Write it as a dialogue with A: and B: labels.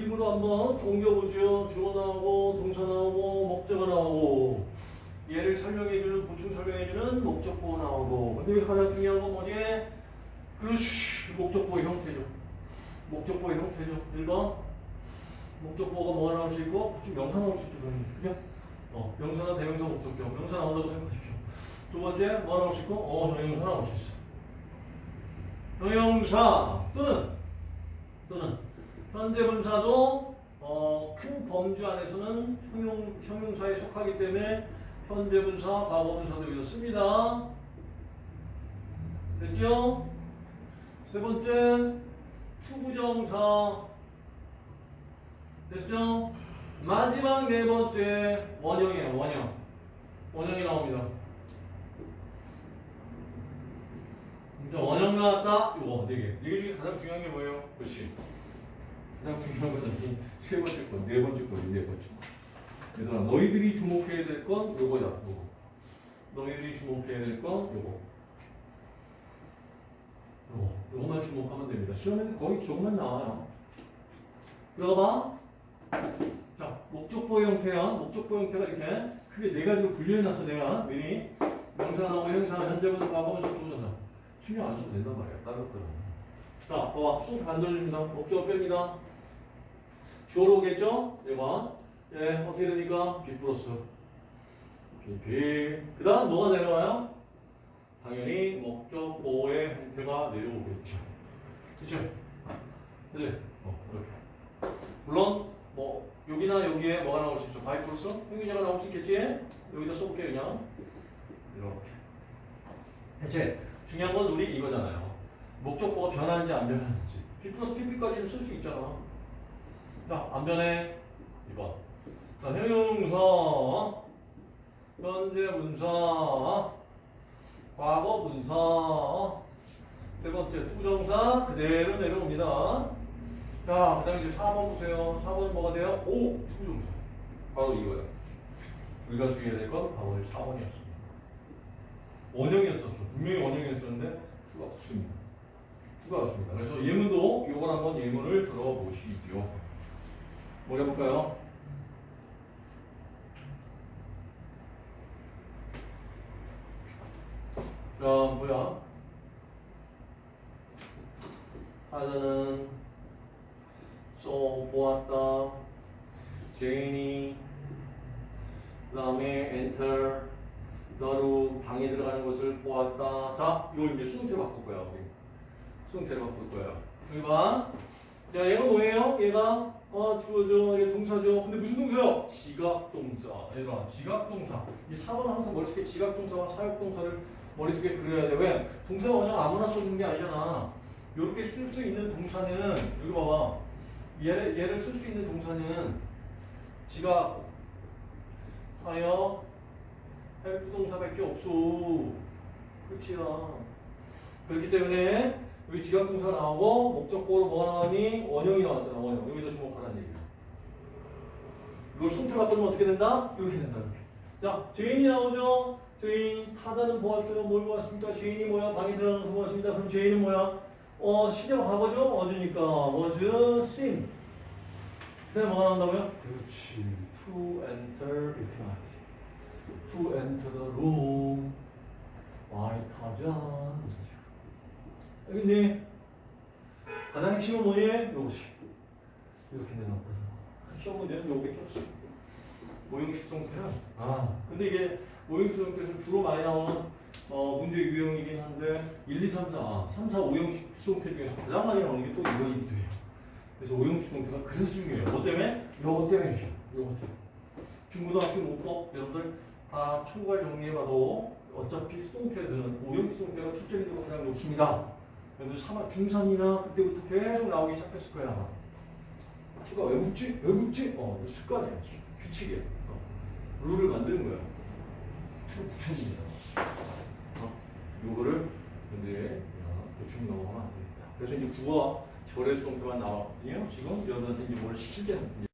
A: 입으로 한번 옮겨보죠. 주어 나오고 동사 나오고 목적어 나오고 얘를 설명해주는 보충 설명해주는 목적보 나오고 근데 가장 중요한 건 뭐니? 그렇지 목적보의 형태죠. 목적보의 형태죠. 1번 목적보가 뭐가 나올 수 있고 지금 명사 나올 수 있죠. 당연히. 그죠? 어, 명사나 대명사 목적격 명사 나온다고 생각하십시오. 두 번째 뭐 나올 수 있고 어, 명사 나올 수 있어. 형용사 또는 또는 현재 분사도 어, 큰 범주 안에서는 형용, 형용사에 속하기 때문에 현재 분사, 과거 분사도 이렇습니다. 됐죠? 세 번째 to부정사 됐죠? 마지막 네 번째 원형이에요. 원형. 원형이 나옵니다. 자, 원형 나왔다. 이거 네 개. 이게 중에 가장 중요한 게 뭐예요? 그렇지. 가장 중요한 건이세 번째 건, 네 번째 건, 네 번째 건. 얘들아, 너희들이 주목해야 될 건 요거야, 요거. 너희들이 주목해야 될 건 요거. 요거. 요거만 주목하면 됩니다. 시험에는 거의 저것만 나와요. 들어봐. 자, 목적보 형태야. 목적보 형태가 이렇게 크게 네 가지로 분류해놨어, 내가. 미리. 명사 나오고 형사, 현재분, 과거, 적분사. 신경 안 써도 된단 말이야. 다른 것들은. 자, 봐봐. 쑥 만들어줍니다. 목적어 뺍니다. 주어로 오겠죠? 1번. 예, 어떻게 되니까? B 플러스. B, B. 그 다음 뭐가 내려와요? 당연히 목적보의 형태가 내려오겠죠. 그쵸? 네. 어, 이렇게. 물론, 뭐, 여기나 여기에 뭐가 나올 수 있어? 바이 플러스? 형용사가 나올 수 있겠지? 여기다 써볼게, 그냥. 이렇게. 대체, 중요한 건 우리 이거잖아요. 목적보가 변하는지 안 변하는지. be 플러스 pp까지는 쓸 수 있잖아. 자, 안 변해. 2번. 자, 형용사, 현재 분사, 과거 분사, 세 번째 to부정사 그대로 내려옵니다. 자, 그 다음에 이제 4번 보세요. 4번은 뭐가 돼요? 오! to부정사. 바로 이거야. 우리가 주의해야 될 건 바로 4번이었습니다. 원형이었었어. 분명히 원형이었었는데 수가 붙습니다. 수가 붙습니다. 그래서 예문도 이걸 한번 예문을 들어보시죠. 뭐 해볼까요? 자, 뭐야? 하나는 saw 보았다. 제인이 그 다음에 enter 너로 방에 들어가는 것을 보았다. 자, 이걸 이제 수동태로 바꿀 거야. 수동태로 바꿀 거야. 여기 봐. 자, 얘가 뭐예요? 얘가 어, 주어죠. 얘 동사죠. 근데 무슨 동사요? 지각동사. 얘가 지각동사. 이 4번은 항상 머릿속에 지각동사와 사역동사를 머릿속에 그려야 돼. 왜? 동사가 그냥 아무나 써주는 게 아니잖아. 이렇게 쓸 수 있는 동사는 여기 봐봐. 얘를, 얘를 쓸 수 있는 동사는 지각, 사역, 헬프 동사밖에 없어. 끝이야. 그렇기 때문에 여기 지각동사 나오고 목적보로 뭐가 나오니? 원형이 나왔잖아. 원형. 여기다 주목하라는 얘기야. 이걸 순태 바꾸면 어떻게 된다? 이렇게 된다. 자, 죄인이 나오죠? 죄인 타자는 보았어요. 뭘 보았습니까? 죄인이 뭐야? 방에 들어가서 보았습니다. 그럼 죄인은 뭐야? 어, 시제가 과거죠? 어디니까? was seen. 그 다음에 뭐가 나온다고요? 그렇지. to enter 이렇게 나와야지. to enter the room. why 타자. 알겠니? 가장 핵심은 뭐니? 요것이. 이렇게 내놓고. 시험 문제는 요게 없어. 모형식 성태는. 아, 근데 이게 모형식 성태에서 주로 많이 나오는 어, 문제 유형이긴 한데 1, 2, 3, 4, 3, 4, 5형식 수동태 중에서 가장 많이 나오는 게 또 이거이기도 해요. 그래서 5형식 수동태가 그래서 중요해요. 뭐 때문에? 요거 때문에 주죠. 요거 때문에. 중고등학교 문법 여러분들 다 총괄 정리해봐도 어차피 수동태들은 5형식 수동태가 출제비도가 가장 높습니다. 여러분들 3, 중3이나 그때부터 계속 나오기 시작했을 거야. 아마. 추가 왜 묻지? 왜 묻지? 어, 습관이야. 규칙이야. 어. 룰을 만드는 거야. 틀 붙여줍니다. 어? 요거를 근데 보충 넘어가면 안 됩니다. 그래서 이제 국어 절의 수동태가 나왔거든요. 지금 여러분한테 이제 뭘 시킬 때는